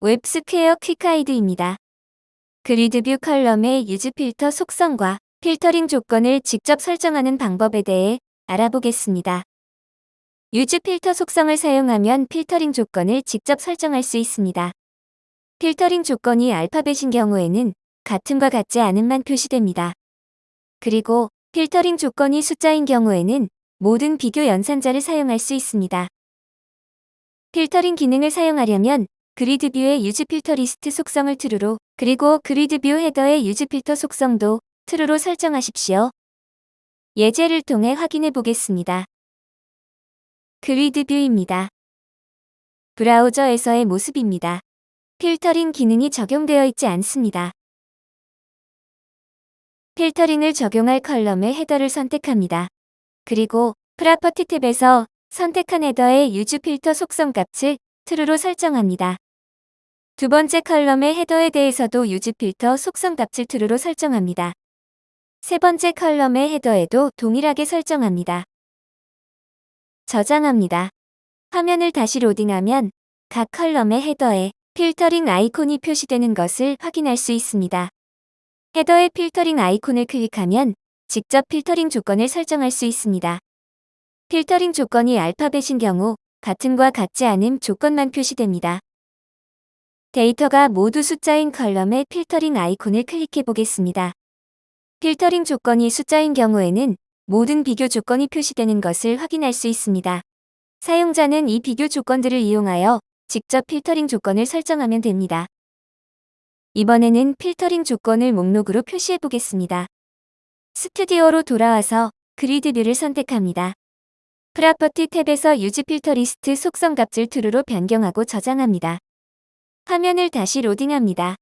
웹스퀘어 quick guide입니다. grid view column의 use filter 속성과 필터링 조건을 직접 설정하는 방법에 대해 알아보겠습니다. use filter 속성을 사용하면 필터링 조건을 직접 설정할 수 있습니다. 필터링 조건이 알파벳인 경우에는 같음과 같지 않음만 표시됩니다. 그리고 필터링 조건이 숫자인 경우에는 모든 비교 연산자를 사용할 수 있습니다. 필터링 기능을 사용하려면 grid view의 use filter list 속성을 true로 그리고 grid view header의 use filter 속성도 true로 설정하십시오. 예제를 통해 확인해 보겠습니다. grid view입니다. 브라우저에서의 모습입니다. 필터링 기능이 적용되어 있지 않습니다. filtering을 적용할 column의 header를 선택합니다. 그리고 property tab에서 선택한 header의 use filter 속성 값을 true로 설정합니다. 두 번째 column의 header에 대해서도 use filter 속성 값을 true로 설정합니다. 세 번째 column의 header에도 동일하게 설정합니다. 저장합니다. 화면을 다시 로딩하면 각 column의 header에 filtering 아이콘이 표시되는 것을 확인할 수 있습니다. header의 filtering 아이콘을 클릭하면 직접 필터링 조건을 설정할 수 있습니다. 필터링 조건이 알파벳인 경우 같음과 같지 않음 조건만 표시됩니다. 데이터가 모두 숫자인 column의 filtering 아이콘을 클릭해 보겠습니다. 필터링 조건이 숫자인 경우에는 모든 비교 조건이 표시되는 것을 확인할 수 있습니다. 사용자는 이 비교 조건들을 이용하여 직접 필터링 조건을 설정하면 됩니다. 이번에는 필터링 조건을 목록으로 표시해 보겠습니다. 스튜디오로 돌아와서 grid view를 선택합니다. property 탭에서 use filter list 속성 값을 true로 변경하고 저장합니다. 화면을 다시 로딩합니다.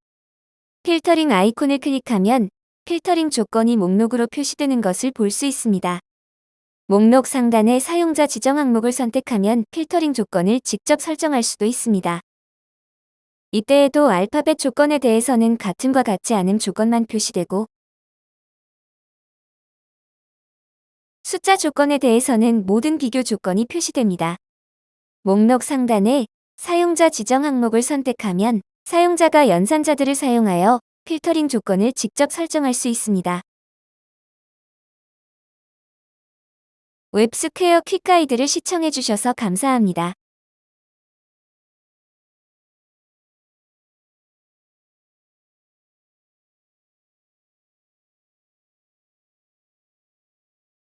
필터링 아이콘을 클릭하면 필터링 조건이 목록으로 표시되는 것을 볼 수 있습니다. 목록 상단에 사용자 지정 항목을 선택하면 필터링 조건을 직접 설정할 수도 있습니다. 이때에도 알파벳 조건에 대해서는 같음과 같지 않은 조건만 표시되고 숫자 조건에 대해서는 모든 비교 조건이 표시됩니다. 목록 상단에 사용자 지정 항목을 선택하면 사용자가 연산자들을 사용하여 필터링 조건을 직접 설정할 수 있습니다. 웹스퀘어 quick guide를 시청해주셔서 감사합니다.